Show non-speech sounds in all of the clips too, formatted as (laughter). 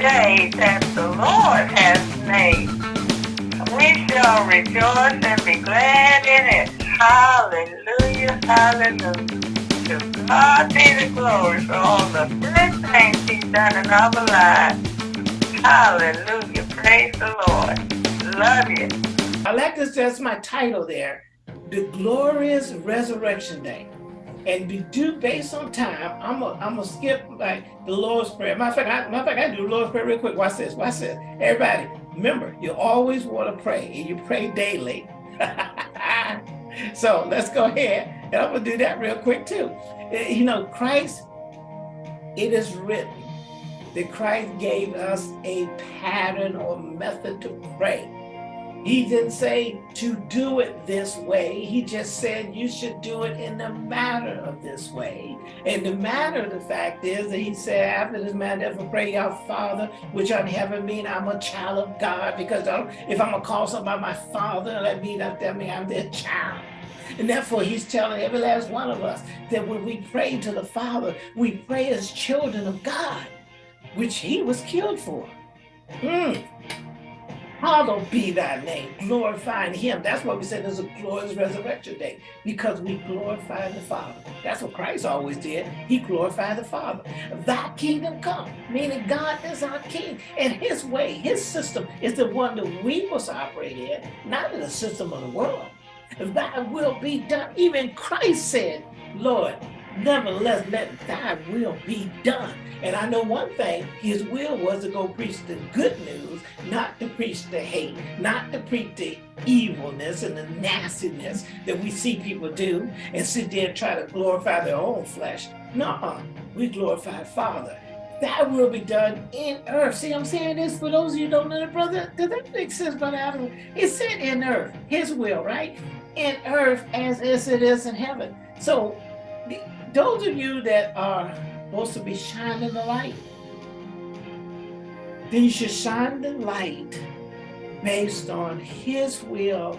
day that the Lord has made. We shall rejoice and be glad in it. Hallelujah, hallelujah. To God be the glory for all the good things he's done in our lives. Hallelujah, praise the Lord. Love you. I like this, that's my title there. The Glorious Resurrection Day and be due based on time. I'm gonna I'm gonna skip like the Lord's Prayer. Matter of fact, I, matter of fact, I do Lord's Prayer real quick. Watch this, watch this. Everybody, remember, you always want to pray, and you pray daily. (laughs) so let's go ahead, and I'm gonna do that real quick too. Eh, you know, Christ, it is written that Christ gave us a pattern or method to pray. He didn't say to do it this way. He just said you should do it in the manner of this way. And the matter of the fact is that he said, after this man ever pray, our Father, which in heaven, mean I'm a child of God. Because if I'm to call somebody my father, that means that means I'm their child. And therefore, he's telling every last one of us that when we pray to the Father, we pray as children of God, which he was killed for. Mm. Hallowed be thy name, glorifying him. That's why we said there's a glorious resurrection day, because we glorify the Father. That's what Christ always did. He glorified the Father. Thy kingdom come, meaning God is our king. And his way, his system is the one that we must operate in, not in the system of the world. Thy will be done. Even Christ said, Lord, nevertheless, let thy will be done. And I know one thing, his will was to go preach the good news, not to preach the hate, not to preach the evilness and the nastiness that we see people do and sit there and try to glorify their own flesh. No, we glorify Father. That will be done in earth. See, I'm saying this for those of you don't know the brother. Does that make sense, Brother Adam? It said in earth, his will, right? In earth as, as it is in heaven. So those of you that are supposed to be shining the light, then you should shine the light based on his will,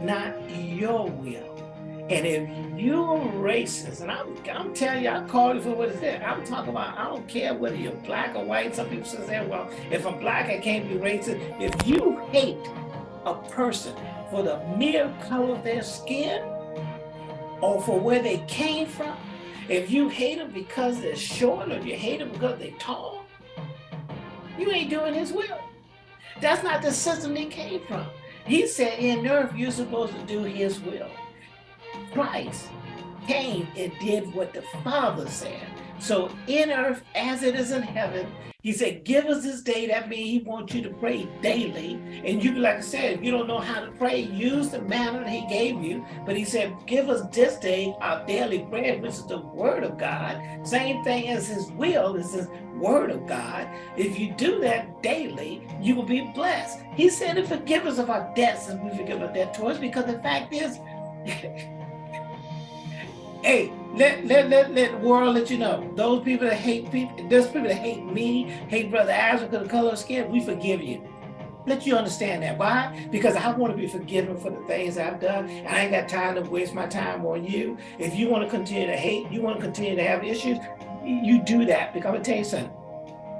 not your will. And if you're racist, and I'm, I'm telling you, I call you for what it is. I'm talking about, I don't care whether you're black or white. Some people say, well, if I'm black, I can't be racist. If you hate a person for the mere color of their skin or for where they came from, if you hate them because they're short or you hate them because they're tall, you ain't doing his will. That's not the system they came from. He said in earth, you're supposed to do his will. Christ came and did what the Father said. So in earth, as it is in heaven, he said, give us this day. That means he wants you to pray daily. And you, like I said, if you don't know how to pray, use the manner he gave you. But he said, give us this day our daily bread, which is the word of God. Same thing as his will is his word of God. If you do that daily, you will be blessed. He said to forgive us of our debts as we forgive our debtors, because the fact is, (laughs) hey, let, let, let, let the world let you know. Those people that hate people, those people that hate me, hate Brother Azra because of color of skin, we forgive you. Let you understand that. Why? Because I want to be forgiven for the things I've done. And I ain't got time to waste my time on you. If you want to continue to hate, you want to continue to have issues, you do that. Because I'm to tell you something.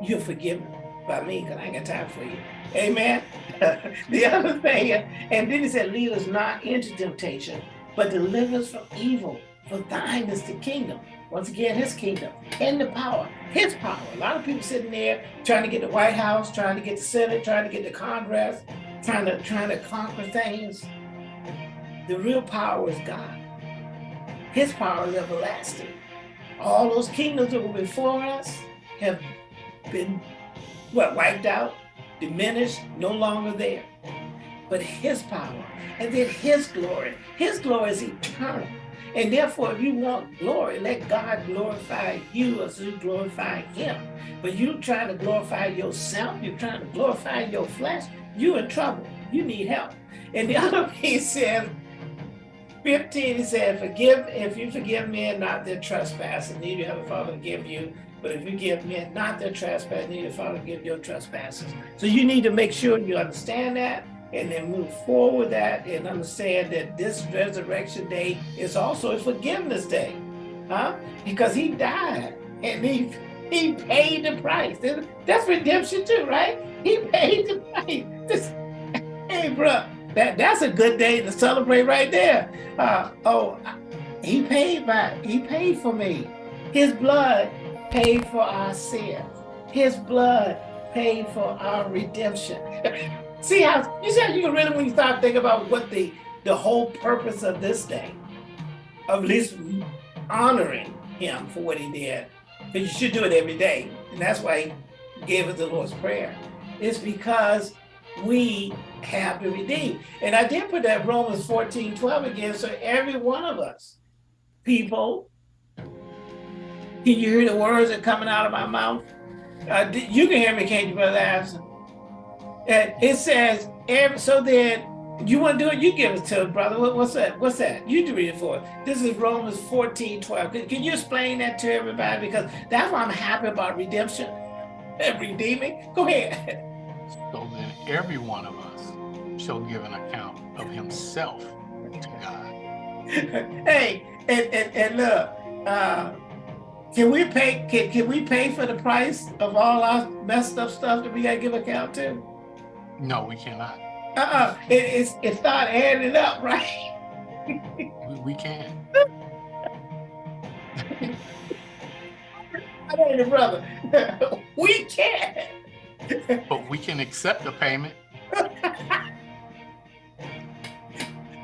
You're forgiven by me because I ain't got time for you. Amen. (laughs) the other thing, and then he said, lead us not into temptation, but deliver us from evil. For thine is the kingdom. Once again, his kingdom and the power, his power. A lot of people sitting there trying to get the White House, trying to get the Senate, trying to get the Congress, trying to trying to conquer things. The real power is God. His power is everlasting. All those kingdoms that were before us have been what wiped out, diminished, no longer there. But his power and then his glory. His glory is eternal. And therefore, if you want glory, let God glorify you as you glorify him. But you trying to glorify yourself, you're trying to glorify your flesh, you're in trouble. You need help. And the (laughs) other piece says, 15, he said, forgive, if you forgive men not their trespasses, need your Heavenly Father to give you. But if you give men not their trespasses, your Father give your trespasses. So you need to make sure you understand that and then move forward that and understand that this resurrection day is also a forgiveness day, huh? Because he died and he He paid the price. That's redemption too, right? He paid the price. This, hey, bro, that, that's a good day to celebrate right there. Uh, oh, he paid by, he paid for me. His blood paid for our sins. His blood paid for our redemption. (laughs) see how, you see how you can really, when you start thinking about what the, the whole purpose of this day, of at least honoring him for what he did, but you should do it every day. And that's why he gave us the Lord's Prayer. It's because we have to redeem. And I did put that Romans 14, 12 again. So every one of us, people, can you hear the words that are coming out of my mouth? Uh, you can hear me, can't you, Brother? And it says, every, so then you want to do it? You give it to brother. What, what's that? What's that? You do read it for us. This is Romans 14, 12. Can, can, you explain that to everybody? Because that's why I'm happy about redemption and (laughs) redeeming. Go ahead. (laughs) So then every one of us shall give an account of himself to God. (laughs) hey, and, and, and look, uh, can we pay can, can we pay for the price of all our messed up stuff that we gotta give account to? No, we cannot. Uh-uh. It, it's it start adding up, right? we, we can. (laughs) I know brother. (laughs) we can. but we can accept the payment. (laughs)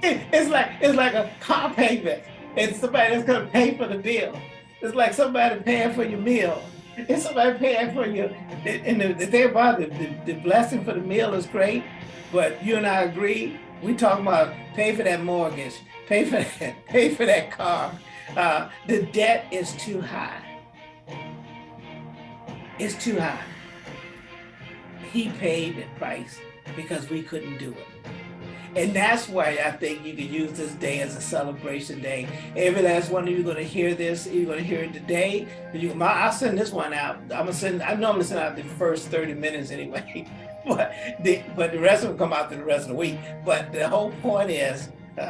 it's like it's like a car payment, and somebody that's gonna pay for the bill. It's like somebody paying for your meal. (laughs) It's somebody paying for you. And the, the thing about it, the, the blessing for the meal is great, but you and I agree, we talking about pay for that mortgage, pay for (laughs) that, pay for that car. Uh, the debt is too high. It's too high. He paid the price because we couldn't do it. And that's why I think you can use this day as a celebration day. Every last one of you going to hear this. You're going to hear it today. You, I'll send this one out. I'm gonna send. I normally send out the first 30 minutes anyway. (laughs) but the but the rest will come out through the rest of the week. But the whole point is, (laughs)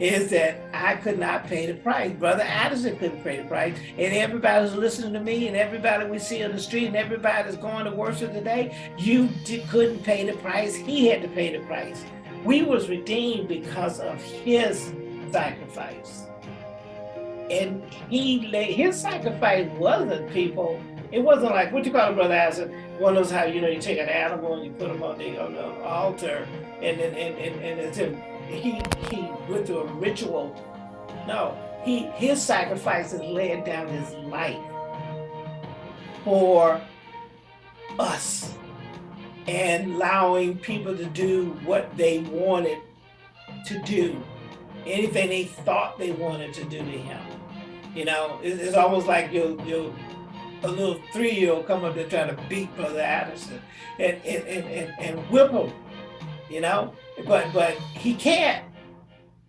is that I could not pay the price. Brother Addison couldn't pay the price. And everybody who's listening to me and everybody we see on the street and everybody that's going to worship today, you couldn't pay the price. He had to pay the price. We was redeemed because of his sacrifice. And he laid, his sacrifice wasn't people it wasn't like, what you call it, Brother Acid? One of those how, you know, you take an animal and you put them on the, on the altar and then and, and, and it's him. He, he went through a ritual. No, he his sacrifice is laying down his life for us and allowing people to do what they wanted to do, anything they thought they wanted to do to him. You know, it's, almost like you you a little three-year-old come up there trying to beat Brother Addison and, and, and, and, and whip him, you know? But but he can't.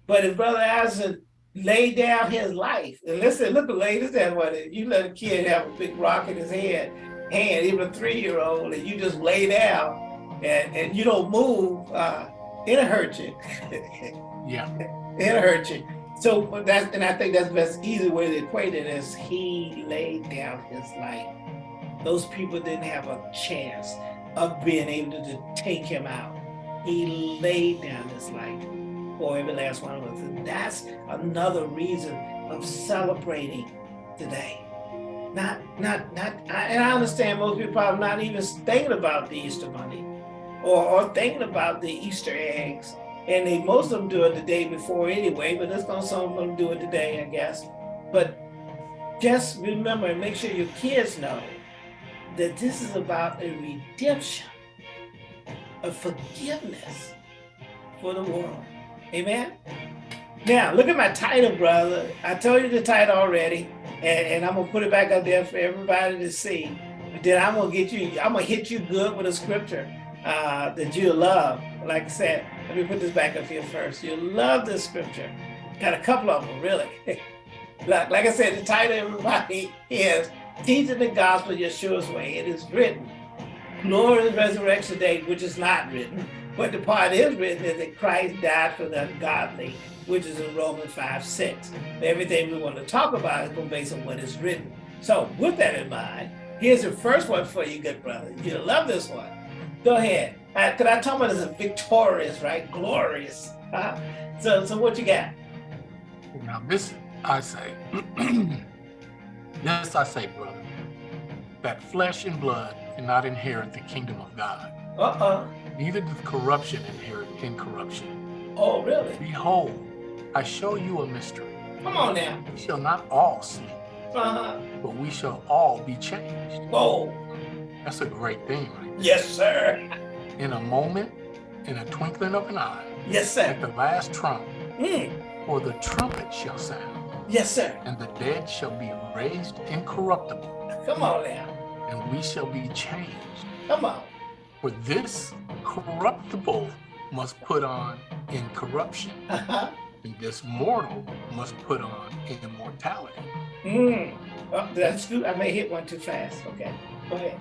But if Brother Addison laid down his life, and listen, look at ladies that what you let a kid have a big rock in his head, hand, even a three-year-old, and you just lay down and, and you don't move, uh, it'll hurt you. (laughs) yeah. It'll hurt you. So that's, and I think that's the best easy way to equate it is he laid down his life. Those people didn't have a chance of being able to, to take him out. He laid down his life for every last one of us. And that's another reason of celebrating today. Not, not, not, and I understand most people are not even thinking about the Easter Bunny or, or thinking about the Easter eggs and they, most of them do it the day before anyway, but there's gonna some of them do it today, I guess. But just remember and make sure your kids know that this is about a redemption, a forgiveness for the world. Amen? Now, look at my title, brother. I told you the title already, and, and I'm gonna put it back up there for everybody to see. But then I'm gonna get you, I'm gonna hit you good with a scripture uh, that you love. Like I said, let me put this back up here first. You love this scripture. Got a couple of them, really. (laughs) like, like I said, the title everybody (laughs) is Teaching the Gospel Yeshua's Way. It is written. Glory Resurrection Day, which is not written. But the part is written is that Christ died for the ungodly, which is in Romans 5, 6. Everything we want to talk about is based on what is written. So with that in mind, here's the first one for you, good brother. You'll love this one. Go ahead. Because I talk about this as victorious, right? Glorious. Uh, so, so what you got? Now this I say, (clears throat) this I say, brother, that flesh and blood cannot inherit the kingdom of God. Uh-uh. Neither does corruption inherit incorruption. Oh, really? Behold, I show you a mystery. Come on now. We shall not all see, Uh-huh. but we shall all be changed. Oh, That's a great thing, right? yes, sir. In a moment, in a twinkling of an eye, Yes, sir. at the last trump, Mm. for the trumpet shall sound, Yes, sir. and the dead shall be raised incorruptible, Come on now. and we shall be changed. Come on. For this corruptible must put on incorruption, Uh-huh. and this mortal must put on immortality. Mm. Oh, that's good. I may hit one too fast. Okay. Go ahead.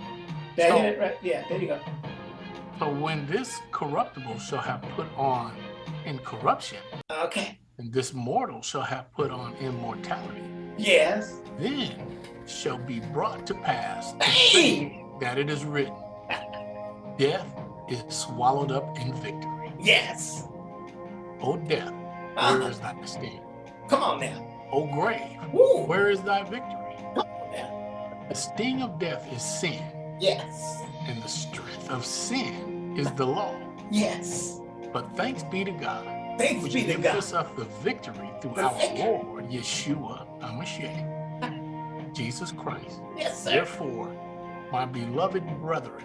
So- hit it right? Yeah, there you go. So when this corruptible shall have put on incorruption, Okay. and this mortal shall have put on immortality, Yes. then shall be brought to pass Hey! that it is written, death is swallowed up in victory. Yes. O death, Uh-huh. Where is thy (laughs) sting? Come on now. Oh, o grave, Woo. where is thy victory? Come on now. The sting of death is sin, Yes. and the strength of sin is the law. Yes. But thanks be to God, Thanks be to gives God. us up the victory through The our victory. Lord Yeshua HaMashiach, Jesus Christ. Yes, sir. Therefore, my beloved brethren,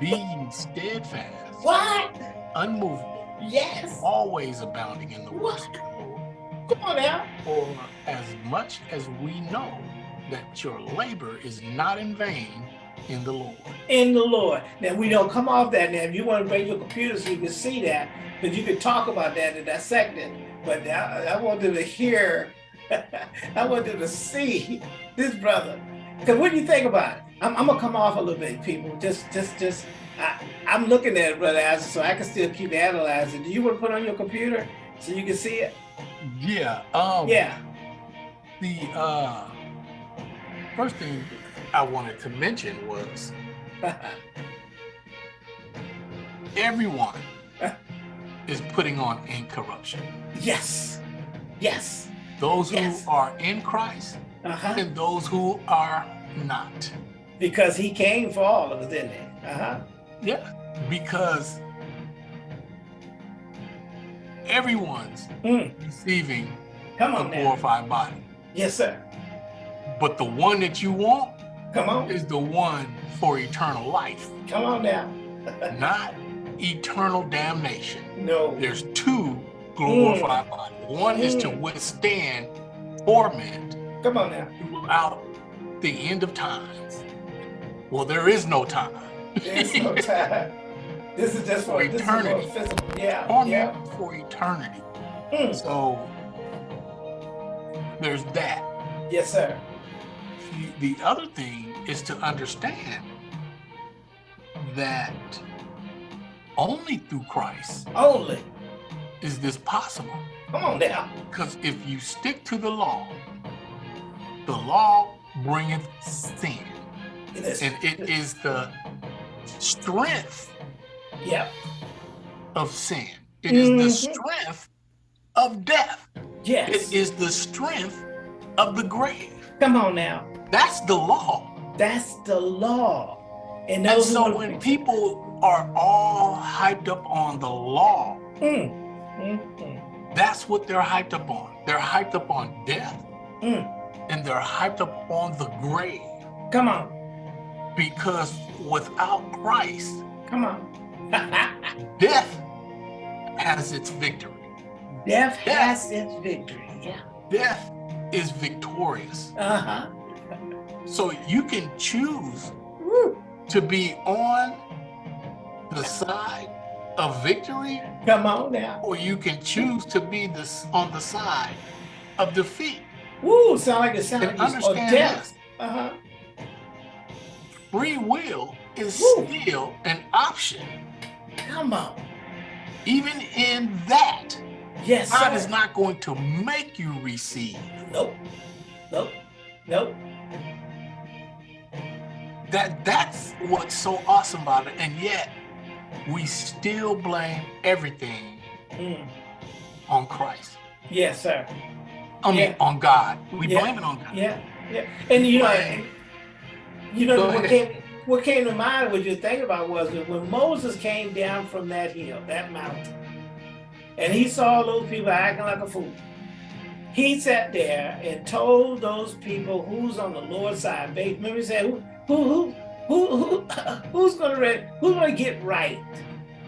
be ye steadfast, What? unmovable, Yes. always abounding in the work. Come on now. For as much as we know that your labor is not in vain in the Lord. In the Lord. Now we don't come off that now. If you want to bring your computer so you can see that, because you can talk about that and dissect it. But I, I want them to hear, (laughs) I want them to see this brother. Because what do you think about it? I'm, I'm gonna come off a little bit, people. Just, just, just. I, I'm looking at it, brother Isaac, so I can still keep analyzing. Do you want to put on your computer so you can see it? Yeah. Um, Yeah. The uh, first thing I wanted to mention was (laughs) everyone (laughs) is putting on incorruption. yes. Yes. Those who Yes. are in Christ Uh huh. and those who are not. Because he came for all of us, didn't he? Uh huh. Yeah. Because everyone's Mm. receiving Come a on now. glorified body. Yes, sir. But the one that you want Come on. is the one for eternal life, Come on now. (laughs) not eternal damnation. No. There's two glorified bodies. One is to Mm. withstand torment Come on now. throughout the end of times. Well, there is no time. There's no time. This is just for, For this is for eternity. physical. Yeah. Torment Yeah. for eternity. Mm. So there's that. Yes, sir. The- The other thing is to understand that only through Christ Only. is this possible. Come on now. Because if you stick to the law, the law bringeth sin. It is. And it is the strength yeah. of sin. It is the Mhm. strength of death. Yes. It is the strength of the grave. Come on now. That's the law. That's the law. And And those so wanna- when people are all hyped up on the law, Mm. Mm. Mm. that's what they're hyped up on. They're hyped up on death Mm. and they're hyped up on the grave Come on. Because without Christ, Come on. (laughs) death has its victory. Death Yeah. has its victory. Yeah. Death is victorious. Uh huh. So you can choose Woo. to be on the side of victory, Come on now. or you can choose to be this on the side of defeat. Woo. Sound like it sound. And or understand death. Uh huh. Free will is Woo. still an option. Come on. Even in that, Yes, God sir. is not going to make you receive. Nope. Nope. Nope. that that's what's so awesome about it. And yet we still blame everything Mm. on Christ. Yes, sir. I mean, Yeah. on God. We Yeah. blame it on God. Yeah, yeah. And you know, (laughs) you know what came, what came to mind what you're thinking about was that when Moses came down from that hill, that mountain, and he saw those people acting like a fool. He sat there and told those people who's on the Lord's side. They remember he said, who who who who, who (laughs) who's gonna ready, who's gonna get right?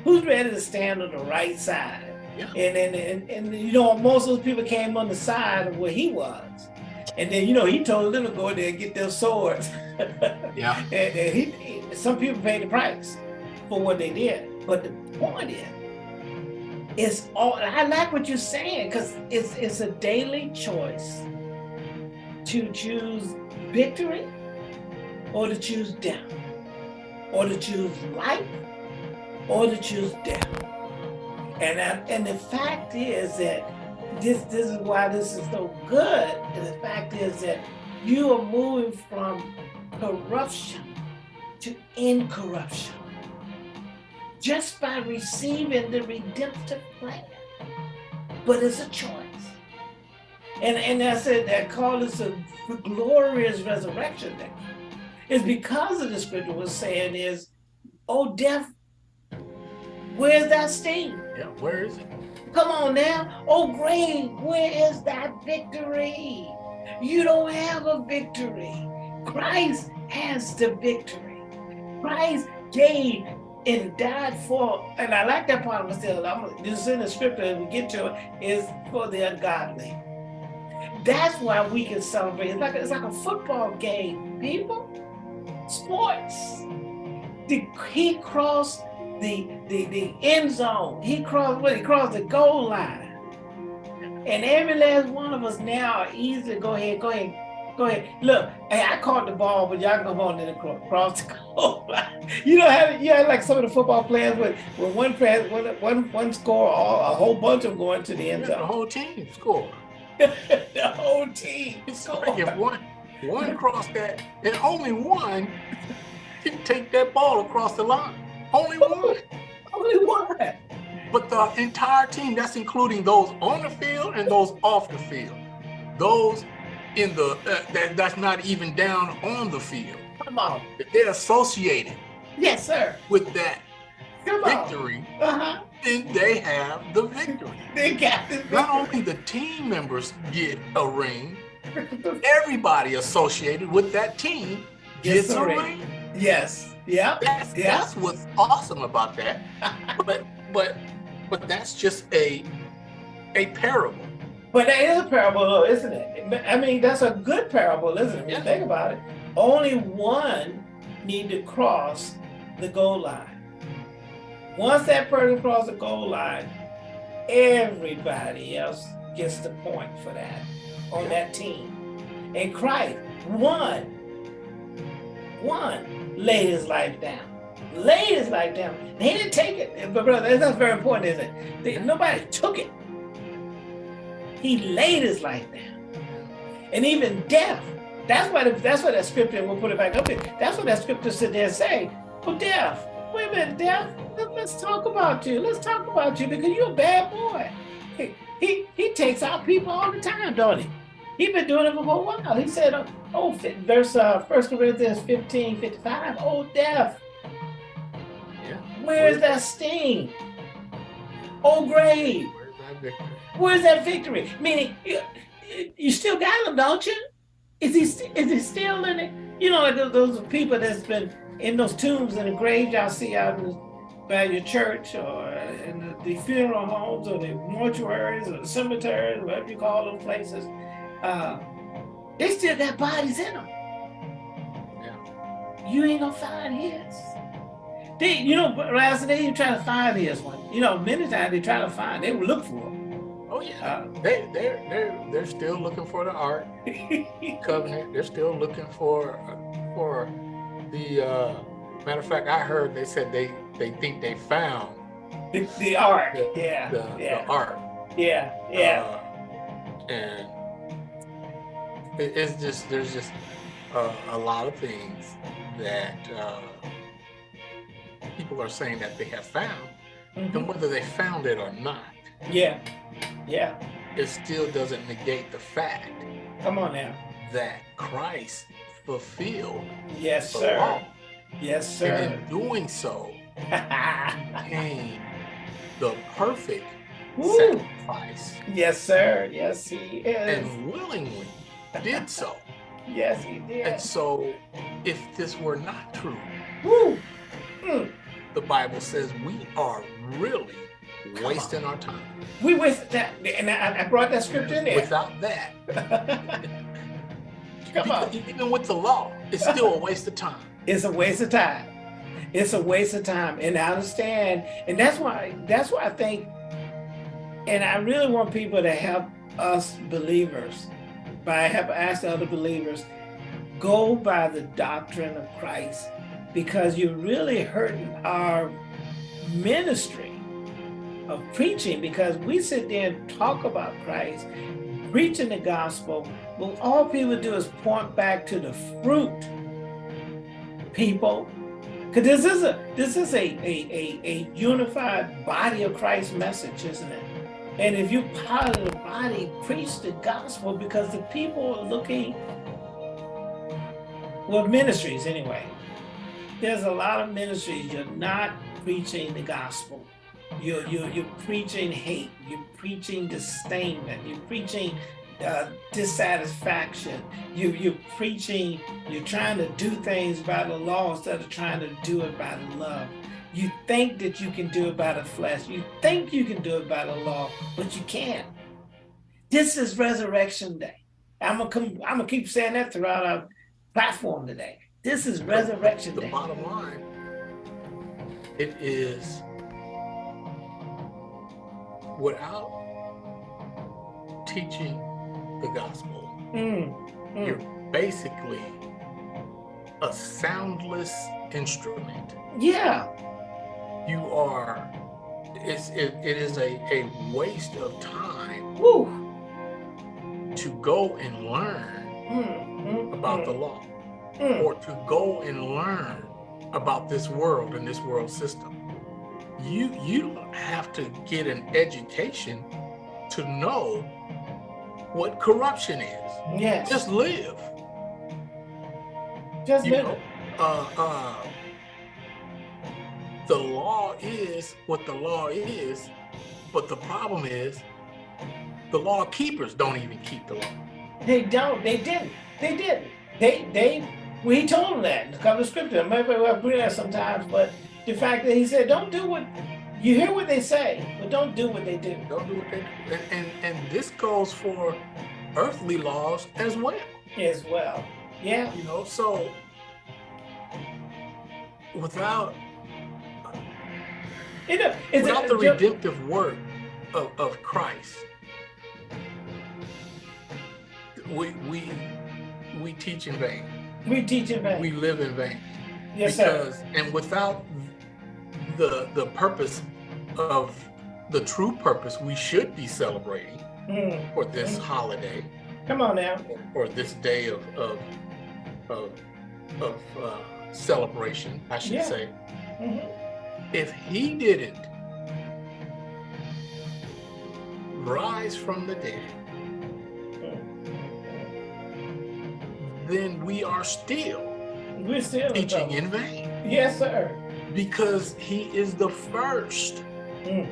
Who's ready to stand on the right side? Yeah. And, and and and you know, most of those people came on the side of where he was. And then you know he told them to go there and get their swords. (laughs) Yeah. (laughs) and, and he, he- some people paid the price for what they did. But the point is, it's all I like what you're saying because it's it's a daily choice to choose victory or to choose death, or to choose life or to choose death. And I, and the fact is that this this is why this is so good. And the fact is that you are moving from corruption to incorruption just by receiving the redemptive plan. But it's a choice. And and I said that call is a glorious resurrection day. It's because of the scripture was saying is, oh death, where's that sting? Yeah. Where is it? Come on now. Oh, grave, where is that victory? You don't have a victory. Christ has the victory. Christ gave and died for, and I like that part of still. I'm, this is in the scripture as we get to it, is for the ungodly. That's why we can celebrate. It's like it's like a football game, people. Sports. The, he crossed the, the the end zone. He crossed what? He crossed the goal line. And every last one of us now are easy go ahead, go ahead, go ahead. Look, hey, I caught the ball, but y'all come on and cro- cross the goal (laughs) line. You know how you know, like some of the football players with when one press one one one score, all, a whole bunch of them going to the end zone. (laughs) the whole team score. the whole team. Like if one one crossed that, and only one can take that ball across the line. Only one. Only one. But the entire team, that's including those on the field and those off the field. Those in the uh, that, that's not even down on the field. Come on. If they're associated Yes, sir. with that Come on. victory, Uh-huh. then they have the victory. They got this Not only the team members get a ring, (laughs) everybody associated with that team Gets a a ring. Yes. Yep. That's Yeah. that's what's awesome about that. (laughs) but but but that's just a a parable. But that is a parable, though, isn't it? I mean, that's a good parable, isn't it? Yeah. think about it. Only one need to cross the goal line. Once that person crosses the goal line, everybody else gets the point for that on that team. And Christ, one, one laid his life down. Laid his life down. He didn't take it. But brother, that's very important, isn't it? Nobody took it. He laid his life down. And even death. That's why that's why that scripture, we'll put it back up there. That's what that scripture said there say, well, death. Wait a minute, death. Let, us talk about you. Let's talk about you because you're a bad boy. He, he, he takes out people all the time, don't he? He's been doing it for a while. He said, uh, oh, verse uh, 1 Corinthians 15, 55, oh, death. Yeah. Where's that sting? Oh, grave. Where's that victory? Where's that victory? Meaning, you, you still got him, don't you? Is he st- is he still in it? You know, like those, people that's been in those tombs and the graves y'all see out in the, by your church or in the, the funeral homes or the mortuaries or the cemeteries, whatever you call them places. Uh, they still got bodies in them. Yeah. You ain't gonna find his. They, you know, last they you try to find his one. You know, many times they try to find, they will look for Oh yeah. him. They they're they're they're still looking for the ark Uh, (laughs) covenant. They're still looking for for the uh matter of fact I heard they said they they think they found the, the ark. the, Yeah, the, yeah, the ark. yeah, yeah. Uh, and it, it's just there's just uh, a lot of things that uh, people are saying that they have found, Mhm. and whether they found it or not, Yeah, yeah. it still doesn't negate the fact Come on now. that Christ fulfilled Yes, the sir. law. Yes, sir. And in doing so, (laughs) came the perfect Woo. sacrifice Yes, sir. Yes, he is. and willingly did so. yes, he did. And so, if this were not true, Woo. Mm. the Bible says we are really wasting our time. We wasted that, and I, I brought that scripture in there. Without that, (laughs) Come on. even with the law, it's still a waste of time. It's a waste of time. It's a waste of time, and I understand, and that's why that's why I think, and I really want people to help us believers by have asked other believers, go by the doctrine of Christ, because you're really hurting our ministry of preaching because we sit there and talk about Christ, preaching the gospel, but all people do is point back to the fruit people. Because this is a this is a, a a a unified body of christ message isn't it and if you're part of the body preach the gospel because the people are looking well ministries anyway. There's a lot of ministries. You're not preaching the gospel. You're you're, you're preaching hate. You're preaching disdainment. You're preaching uh, dissatisfaction. You, you're preaching, you're trying to do things by the law instead of trying to do it by the love. You think that you can do it by the flesh. You think you can do it by the law, but you can't. This is Resurrection Day. I'm gonna come. I'm gonna keep saying that throughout our platform today. This is Resurrection The Day. bottom line, it is without teaching the gospel, Mm, mm. you're basically a soundless instrument. Yeah. You are, it's, it, it is a, a waste of time Woo. to go and learn Mm, mm, about the mm, law mm. or to go and learn about this world and this world system. You you don't have to get an education to know what corruption is. Yes. Just live. just You live know, uh, uh, the law is what the law is, but the problem is the law keepers don't even keep the law. They don't. They didn't. They didn't. They they. Well, he told them that in a couple of scriptures. Maybe I agree that sometimes, but the fact that he said, "Don't do what you hear what they say, but don't do what they do." Don't do what they do. And, and, and this goes for earthly laws as well. As well. Yeah. You know, so without You know, it's without a, the redemptive work of, of Christ, we we we teach in vain. we teach in vain. We live in vain. yes, sir. because and without the the purpose of the true purpose we should be celebrating Mm. for this holiday Come on now. or this day of of of, of uh, celebration, I should Yeah. say. Mhm. If he didn't rise from the dead, then we are still We're still teaching in vain Yes, sir. because he is the first Mm.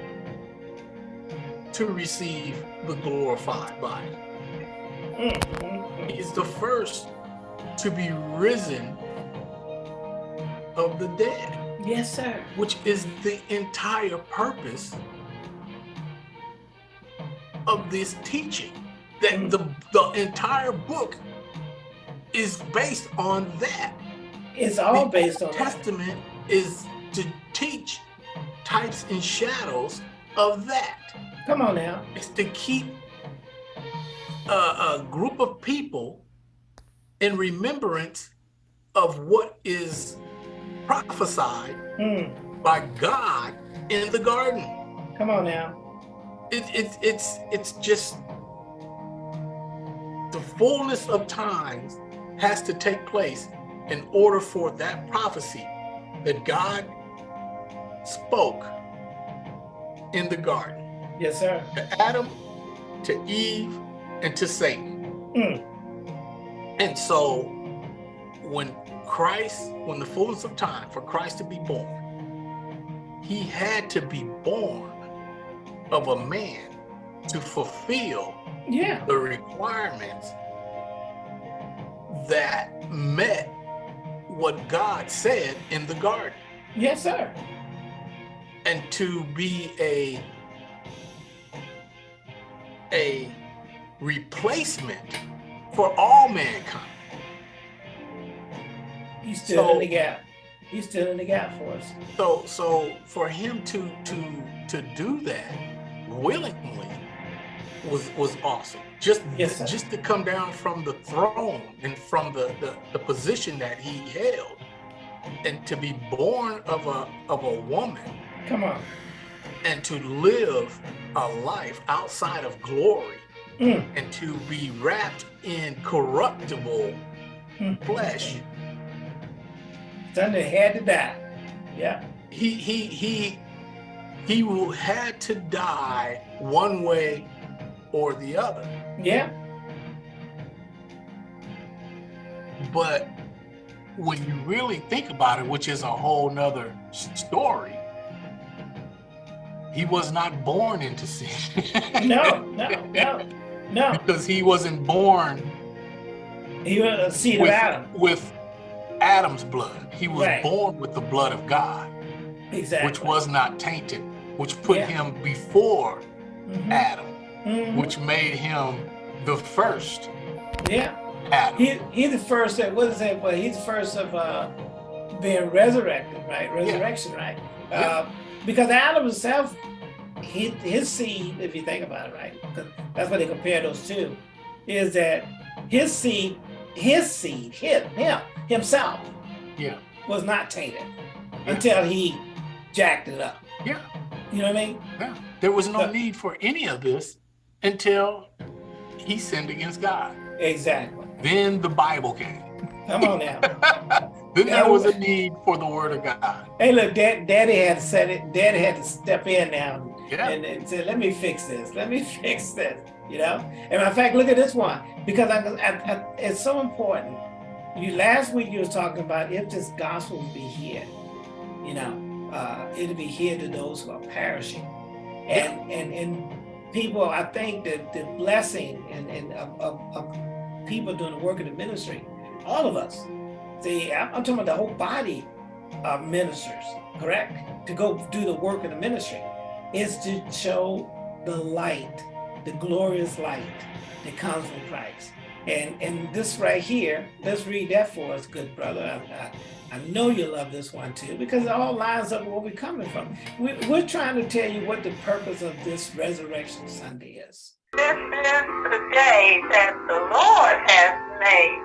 to receive the glorified body. Mm. He is the first to be risen of the dead, Yes, sir. which is the entire purpose of this teaching. That the, the entire book is based on that. It's all the based on that. Testament is to teach types and shadows of that. Come on now. It's to keep a, a group of people in remembrance of what is prophesied Mm. by God in the garden. Come on now. It, it, it's it's just the fullness of times has to take place in order for that prophecy that God spoke in the garden Yes, sir. to Adam, to Eve, and to Satan. Mm. And so when Christ, when the fullness of time for Christ to be born, he had to be born of a man to fulfill Yeah. the requirements that met what God said in the garden Yes, sir. and to be a a replacement for all mankind. He's still So- in the gap. He's still in the gap for us. So so for him to to to do that willingly was was awesome. Just Yes, just to come down from the throne and from the, the the position that he held and to be born of a of a woman Come on. and to live a life outside of glory Mm. and to be wrapped in corruptible Mm. flesh That had to die. Yeah. he he he he will had to die one way or the other Yeah. but when you really think about it which is a whole nother story he was not born into sin (laughs) No, no, no, no. because he wasn't born He was a seed of Adam. with adam's blood he was Right. born with the blood of god Exactly. which was not tainted which put Yeah. him before Mhm. adam Mhm. which made him the first Yeah. adam He he's the first of what is that? Well, he's the first of uh being resurrected, right? Resurrection, right? Yeah. Uh, because Adam himself, he, his seed, if you think about it, right? that's what they compare those two, is that his seed, his seed, him, him, himself yeah was not tainted until he jacked it up. yeah You know what I mean? yeah there was no The- need for any of this until he sinned against god Exactly. then the bible came Come on now. (laughs) then Yeah, there was a need for the word of god hey, look, Dad, Daddy had to set it. Daddy had to step in now yeah and, and say, let me fix this. Let me (laughs) fix this. You know. And in fact, look at this one because I, I, I, it's so important. You last week you was talking about if this gospel would be here, you know, uh, it'll be here to those who are perishing, and and and people. I think that the blessing and and of, of, of people doing the work of the ministry, all of us. See, I'm, talking about the whole body of ministers, correct? To go do the work of the ministry is to show the light, the glorious light that comes from Christ. And and this right here, let's read that for us, good brother. I, I, I know you love this one too, because it all lines up where we're coming from. We, we're trying to tell you what the purpose of this Resurrection Sunday is. This is the day that the Lord has made.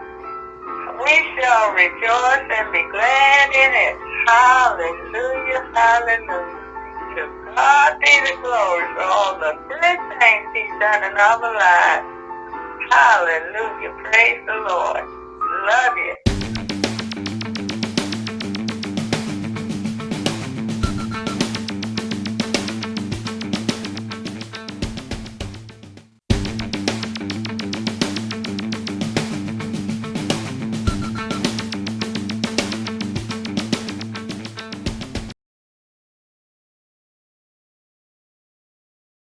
We shall rejoice and be glad in it. Hallelujah, hallelujah. To God be the glory for all the good things he's done in our lives. Hallelujah, praise the Lord. Love you.